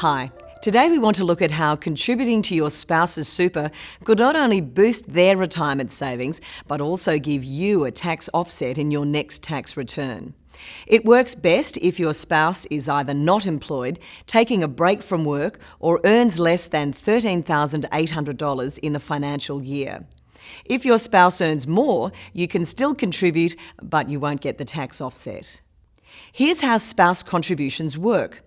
Hi. Today we want to look at how contributing to your spouse's super could not only boost their retirement savings, but also give you a tax offset in your next tax return. It works best if your spouse is either not employed, taking a break from work, or earns less than $13,800 in the financial year. If your spouse earns more, you can still contribute, but you won't get the tax offset. Here's how spouse contributions work.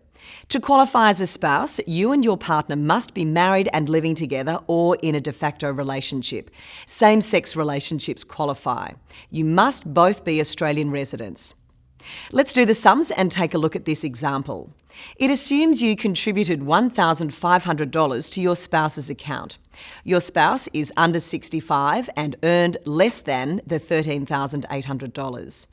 To qualify as a spouse, you and your partner must be married and living together or in a de facto relationship. Same sex relationships qualify. You must both be Australian residents. Let's do the sums and take a look at this example. It assumes you contributed $1,500 to your spouse's account. Your spouse is under 65 and earned less than the $13,800.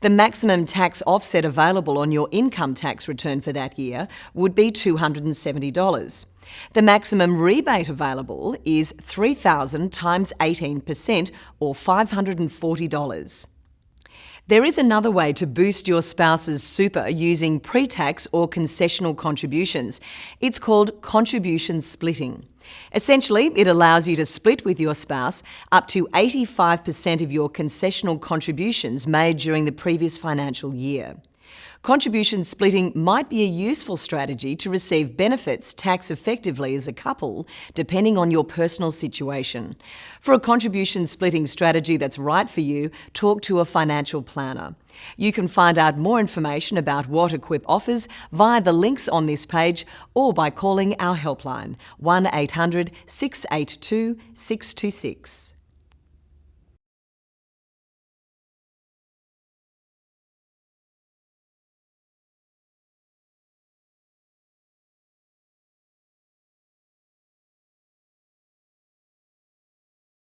The maximum tax offset available on your income tax return for that year would be $270. The maximum rebate available is 3000 times 18% or $540. There is another way to boost your spouse's super using pre-tax or concessional contributions. It's called contribution splitting. Essentially, it allows you to split with your spouse up to 85% of your concessional contributions made during the previous financial year. Contribution splitting might be a useful strategy to receive benefits tax effectively as a couple, depending on your personal situation. For a contribution splitting strategy that's right for you, talk to a financial planner. You can find out more information about what Equip offers via the links on this page or by calling our helpline 1 800 682 626.